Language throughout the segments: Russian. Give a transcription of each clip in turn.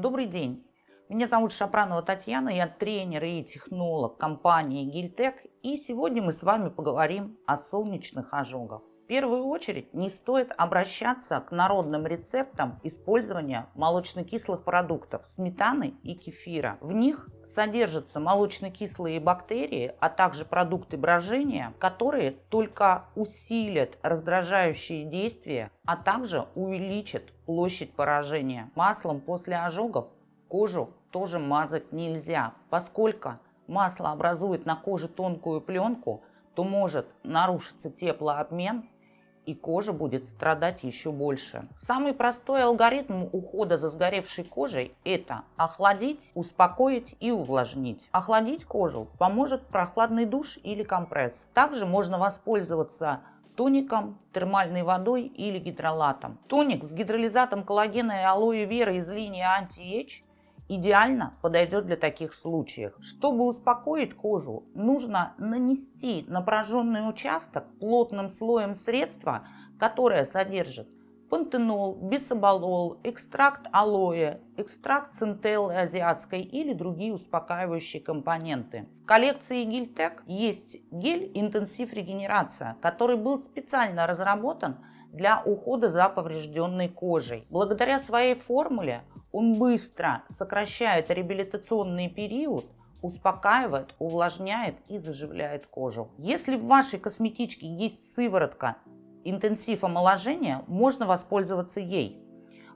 Добрый день! Меня зовут Шапранова Татьяна, я тренер и технолог компании Гильтек. И сегодня мы с вами поговорим о солнечных ожогах первую очередь не стоит обращаться к народным рецептам использования молочно-кислых продуктов сметаны и кефира. В них содержатся молочно-кислые бактерии, а также продукты брожения, которые только усилят раздражающие действия, а также увеличат площадь поражения. Маслом после ожогов кожу тоже мазать нельзя, поскольку масло образует на коже тонкую пленку, то может нарушиться теплообмен и кожа будет страдать еще больше. Самый простой алгоритм ухода за сгоревшей кожей – это охладить, успокоить и увлажнить. Охладить кожу поможет прохладный душ или компресс. Также можно воспользоваться тоником, термальной водой или гидролатом. Тоник с гидролизатом коллагена и алоэ вера из линии Anti-Age идеально подойдет для таких случаев. Чтобы успокоить кожу, нужно нанести на пораженный участок плотным слоем средства, которое содержит пантенол, бисоболол, экстракт алоэ, экстракт центеллы азиатской или другие успокаивающие компоненты. В коллекции Гильтек есть гель интенсив регенерация, который был специально разработан для ухода за поврежденной кожей. Благодаря своей формуле он быстро сокращает реабилитационный период, успокаивает, увлажняет и заживляет кожу. Если в вашей косметичке есть сыворотка интенсив омоложения, можно воспользоваться ей.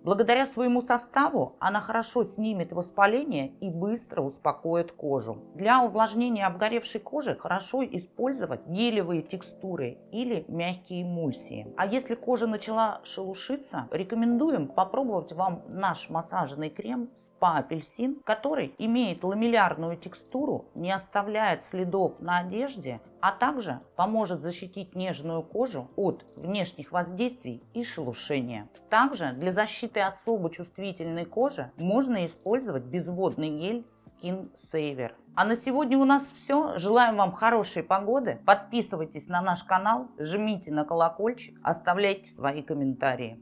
Благодаря своему составу она хорошо снимет воспаление и быстро успокоит кожу. Для увлажнения обгоревшей кожи хорошо использовать гелевые текстуры или мягкие эмульсии. А если кожа начала шелушиться, рекомендуем попробовать вам наш массажный крем Spa Апельсин, который имеет ламеллярную текстуру, не оставляет следов на одежде, а также поможет защитить нежную кожу от внешних воздействий и шелушения. Также для защиты этой особо чувствительной кожи можно использовать безводный гель Skin Saver. А на сегодня у нас все. Желаем вам хорошей погоды. Подписывайтесь на наш канал, жмите на колокольчик, оставляйте свои комментарии.